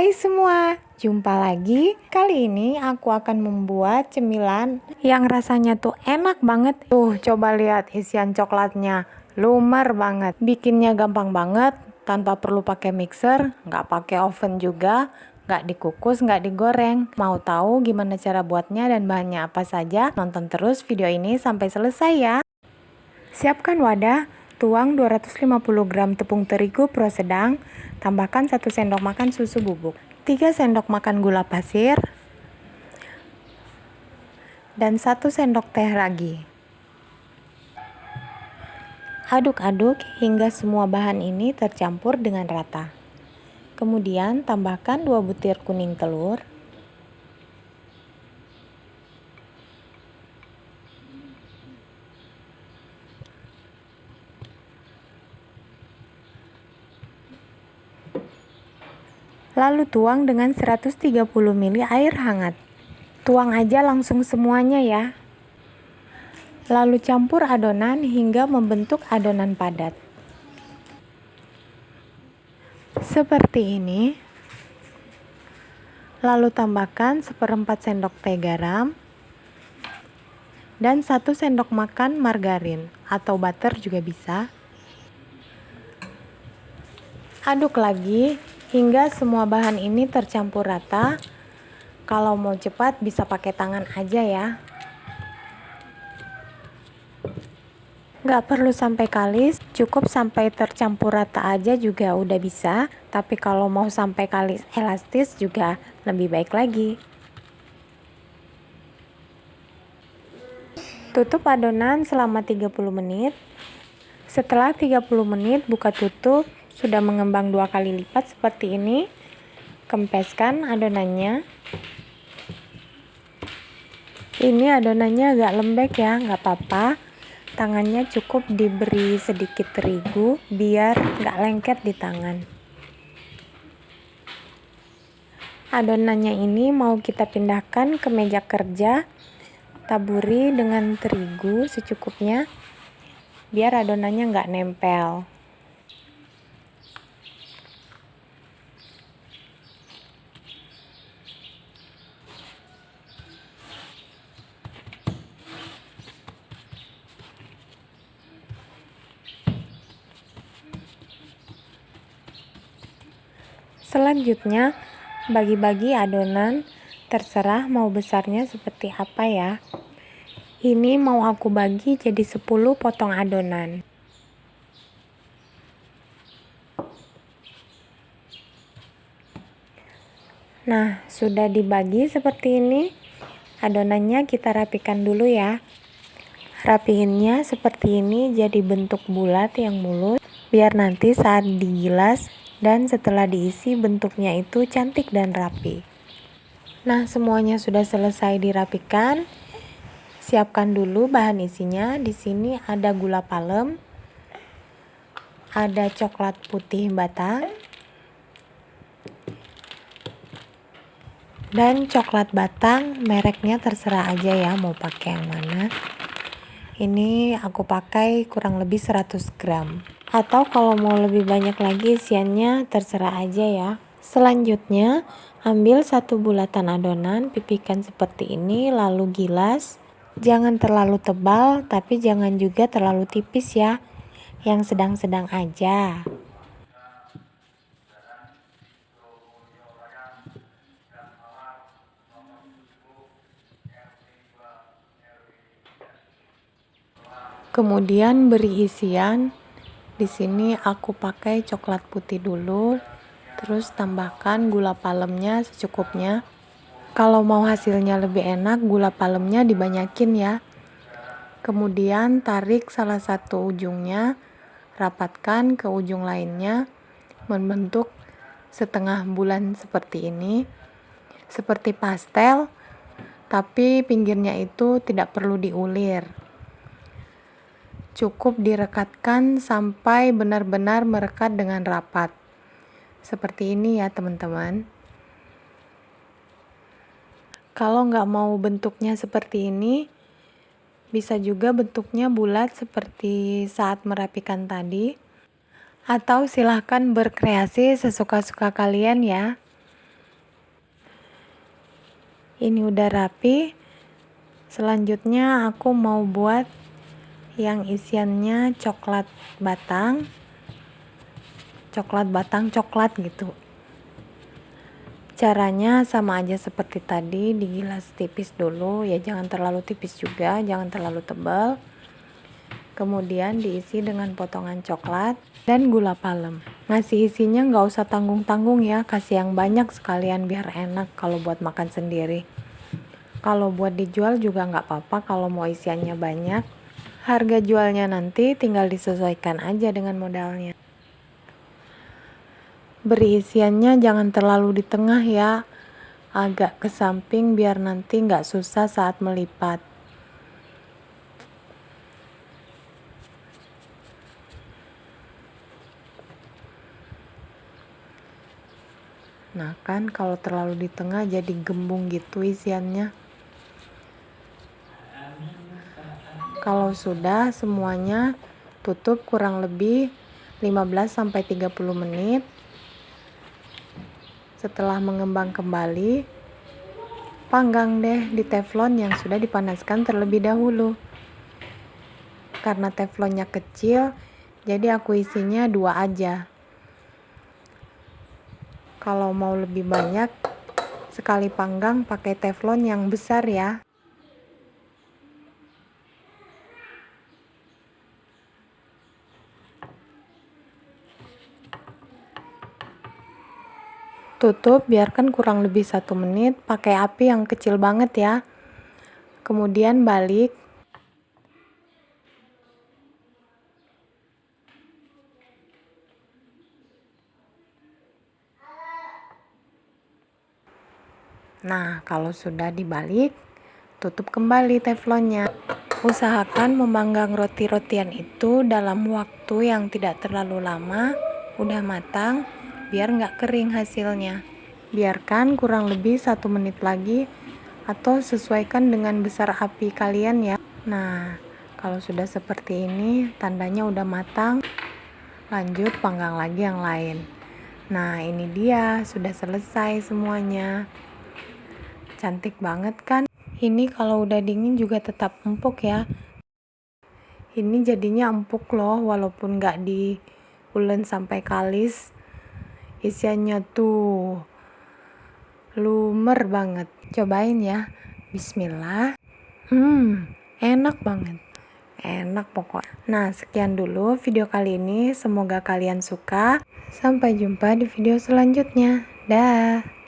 Hai semua, jumpa lagi. Kali ini aku akan membuat cemilan yang rasanya tuh enak banget. Tuh, coba lihat isian coklatnya. Lumer banget. Bikinnya gampang banget, tanpa perlu pakai mixer, nggak pakai oven juga, nggak dikukus, nggak digoreng. Mau tahu gimana cara buatnya dan bahannya apa saja? Nonton terus video ini sampai selesai ya. Siapkan wadah, tuang 250 gram tepung terigu pro sedang, Tambahkan 1 sendok makan susu bubuk, 3 sendok makan gula pasir, dan 1 sendok teh ragi. Aduk-aduk hingga semua bahan ini tercampur dengan rata. Kemudian tambahkan 2 butir kuning telur, Lalu tuang dengan 130 ml air hangat. Tuang aja langsung semuanya ya. Lalu campur adonan hingga membentuk adonan padat. Seperti ini. Lalu tambahkan seperempat sendok teh garam dan satu sendok makan margarin atau butter juga bisa. Aduk lagi hingga semua bahan ini tercampur rata. Kalau mau cepat bisa pakai tangan aja ya. Gak perlu sampai kalis, cukup sampai tercampur rata aja juga udah bisa. Tapi kalau mau sampai kalis elastis juga lebih baik lagi. Tutup adonan selama 30 menit. Setelah 30 menit buka tutup sudah mengembang dua kali lipat seperti ini. Kempeskan adonannya. Ini adonannya agak lembek ya nggak apa-apa. Tangannya cukup diberi sedikit terigu biar nggak lengket di tangan. Adonannya ini mau kita pindahkan ke meja kerja. Taburi dengan terigu secukupnya biar adonannya nggak nempel Selanjutnya, bagi-bagi adonan, terserah mau besarnya seperti apa ya. Ini mau aku bagi jadi 10 potong adonan. Nah, sudah dibagi seperti ini. Adonannya kita rapikan dulu ya. Rapihinnya seperti ini jadi bentuk bulat yang mulus. Biar nanti saat digilas dan setelah diisi bentuknya itu cantik dan rapi. Nah, semuanya sudah selesai dirapikan. Siapkan dulu bahan isinya. Di sini ada gula palem, ada coklat putih batang, dan coklat batang mereknya terserah aja ya mau pakai yang mana. Ini aku pakai kurang lebih 100 gram. Atau kalau mau lebih banyak lagi isiannya terserah aja ya. Selanjutnya ambil satu bulatan adonan pipihkan seperti ini lalu gilas. Jangan terlalu tebal tapi jangan juga terlalu tipis ya. Yang sedang-sedang aja kemudian beri isian di sini aku pakai coklat putih dulu, terus tambahkan gula palemnya secukupnya. Kalau mau hasilnya lebih enak, gula palemnya dibanyakin ya. Kemudian tarik salah satu ujungnya, rapatkan ke ujung lainnya, membentuk setengah bulan seperti ini. Seperti pastel, tapi pinggirnya itu tidak perlu diulir cukup direkatkan sampai benar-benar merekat dengan rapat. Seperti ini ya teman-teman. Kalau nggak mau bentuknya seperti ini, bisa juga bentuknya bulat seperti saat merapikan tadi. Atau silahkan berkreasi sesuka-suka kalian ya. ini udah rapi selanjutnya aku mau buat yang isiannya coklat batang. Coklat batang coklat gitu. Caranya sama aja seperti tadi digilas tipis dulu. Ya jangan terlalu tipis juga jangan terlalu tebal. Kemudian diisi dengan potongan coklat dan gula palem. Ngasih isinya nggak usah tanggung-tanggung ya kasih yang banyak sekalian biar enak kalau buat makan sendiri. Kalau buat dijual juga nggak apa-apa kalau mau isiannya banyak harga jualnya nanti tinggal disesuaikan aja dengan modalnya. Beri isiannya jangan terlalu di tengah ya. Agak ke samping biar nanti nggak susah saat melipat. Nah kan kalau terlalu di tengah jadi gembung gitu isiannya. Kalau sudah semuanya tutup kurang lebih 15-30 menit. Setelah mengembang kembali, panggang deh di teflon yang sudah dipanaskan terlebih dahulu. Karena teflonnya kecil, jadi aku isinya dua aja kalau mau lebih banyak sekali panggang pakai teflon yang besar ya tutup biarkan kurang lebih satu menit. Pakai api yang kecil banget ya. Kemudian balik. Nah, kalau sudah dibalik, tutup kembali teflonnya. Usahakan memanggang roti-rotian itu dalam waktu yang tidak terlalu lama, udah matang, biar nggak kering hasilnya. Biarkan kurang lebih satu menit lagi, atau sesuaikan dengan besar api kalian ya. Nah, kalau sudah seperti ini, tandanya udah matang. Lanjut panggang lagi yang lain. Nah, ini dia, sudah selesai semuanya cantik banget kan ini kalau udah dingin juga tetap empuk ya ini jadinya empuk loh walaupun nggak diulen sampai kalis isiannya tuh lumer banget. Cobain ya. Bismillah. Hmm enak banget. Enak pokok. Nah sekian dulu video kali ini. Semoga kalian suka. Sampai jumpa di video selanjutnya. Dah